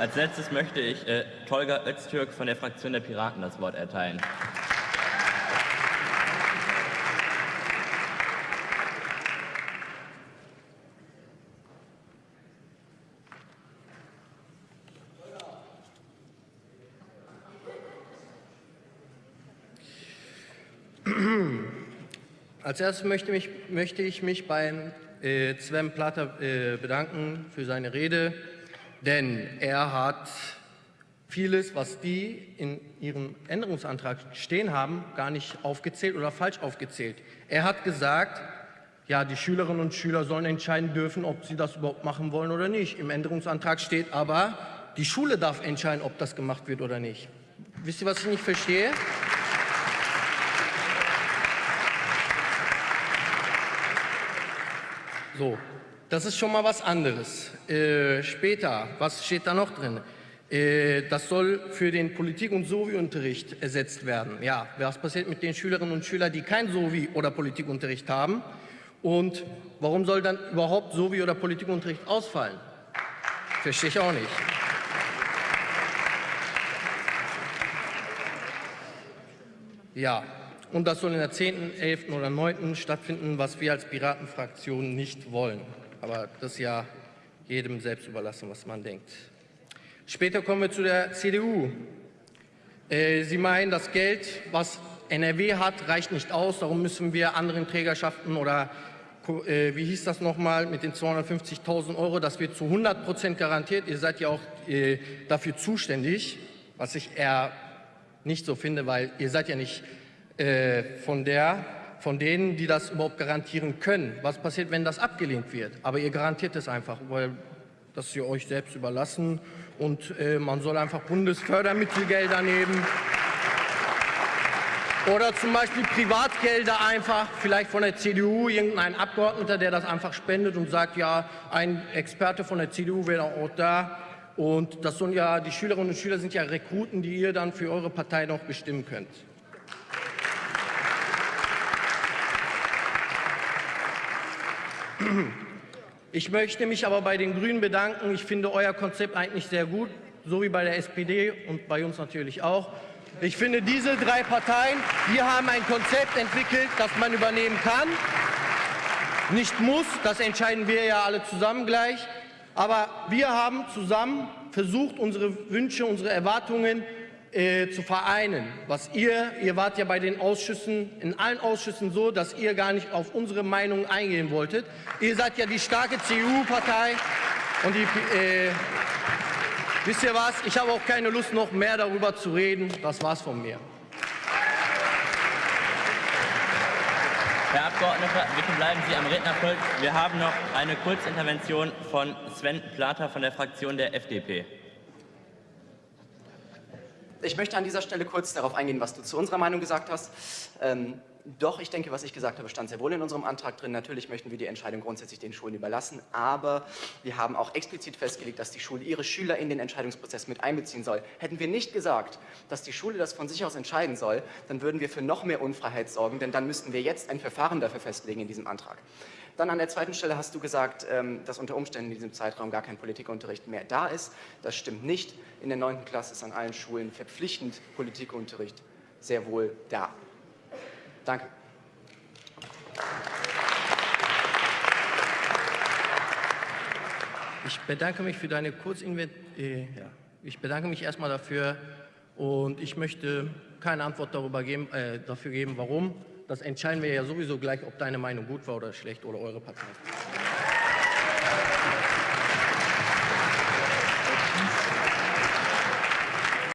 Als letztes möchte ich äh, Tolga Öztürk von der Fraktion der Piraten das Wort erteilen. Als erstes möchte, mich, möchte ich mich beim äh, Sven Platter äh, bedanken für seine Rede, denn er hat vieles, was die in ihrem Änderungsantrag stehen haben, gar nicht aufgezählt oder falsch aufgezählt. Er hat gesagt, ja, die Schülerinnen und Schüler sollen entscheiden dürfen, ob sie das überhaupt machen wollen oder nicht. Im Änderungsantrag steht aber, die Schule darf entscheiden, ob das gemacht wird oder nicht. Wisst ihr, was ich nicht verstehe? So, das ist schon mal was anderes. Äh, später, was steht da noch drin? Äh, das soll für den Politik- und Sovi-Unterricht ersetzt werden. Ja, was passiert mit den Schülerinnen und Schülern, die kein Sovi- oder Politikunterricht haben? Und warum soll dann überhaupt Sovi- oder Politikunterricht ausfallen? Verstehe ich auch nicht. Ja, und das soll in der 10., 11. oder 9. stattfinden, was wir als Piratenfraktion nicht wollen. Aber das ist ja jedem selbst überlassen, was man denkt. Später kommen wir zu der CDU. Äh, Sie meinen, das Geld, was NRW hat, reicht nicht aus. Darum müssen wir anderen Trägerschaften oder äh, wie hieß das nochmal mit den 250.000 Euro, das wird zu 100 Prozent garantiert. Ihr seid ja auch äh, dafür zuständig, was ich eher nicht so finde, weil ihr seid ja nicht von, der, von denen, die das überhaupt garantieren können. Was passiert, wenn das abgelehnt wird? Aber ihr garantiert es einfach, weil das ihr euch selbst überlassen und äh, man soll einfach Bundesfördermittelgelder nehmen. Oder zum Beispiel Privatgelder einfach, vielleicht von der CDU, irgendein Abgeordneter, der das einfach spendet und sagt, ja, ein Experte von der CDU wäre auch da. Und das sind ja, die Schülerinnen und Schüler sind ja Rekruten, die ihr dann für eure Partei noch bestimmen könnt. Ich möchte mich aber bei den Grünen bedanken. Ich finde euer Konzept eigentlich sehr gut, so wie bei der SPD und bei uns natürlich auch. Ich finde, diese drei Parteien, wir haben ein Konzept entwickelt, das man übernehmen kann. Nicht muss, das entscheiden wir ja alle zusammen gleich. Aber wir haben zusammen versucht, unsere Wünsche, unsere Erwartungen äh, zu vereinen. Was ihr, ihr wart ja bei den Ausschüssen, in allen Ausschüssen so, dass ihr gar nicht auf unsere Meinung eingehen wolltet. Ihr seid ja die starke CDU-Partei und die, äh, wisst ihr was, ich habe auch keine Lust noch mehr darüber zu reden. Das war's von mir. Herr Abgeordneter, bitte bleiben Sie am Rednerpult. Wir haben noch eine Kurzintervention von Sven Plater von der Fraktion der FDP. Ich möchte an dieser Stelle kurz darauf eingehen, was du zu unserer Meinung gesagt hast. Ähm, doch, ich denke, was ich gesagt habe, stand sehr wohl in unserem Antrag drin. Natürlich möchten wir die Entscheidung grundsätzlich den Schulen überlassen, aber wir haben auch explizit festgelegt, dass die Schule ihre Schüler in den Entscheidungsprozess mit einbeziehen soll. Hätten wir nicht gesagt, dass die Schule das von sich aus entscheiden soll, dann würden wir für noch mehr Unfreiheit sorgen, denn dann müssten wir jetzt ein Verfahren dafür festlegen in diesem Antrag. Dann an der zweiten Stelle hast du gesagt, ähm, dass unter Umständen in diesem Zeitraum gar kein Politikunterricht mehr da ist. Das stimmt nicht. In der 9. Klasse ist an allen Schulen verpflichtend Politikunterricht sehr wohl da. Danke. Ich bedanke mich für deine Kurzinvent äh, ja. Ich bedanke mich erstmal dafür und ich möchte keine Antwort darüber geben, äh, dafür geben, warum. Das entscheiden wir ja sowieso gleich, ob deine Meinung gut war oder schlecht oder eure Partei.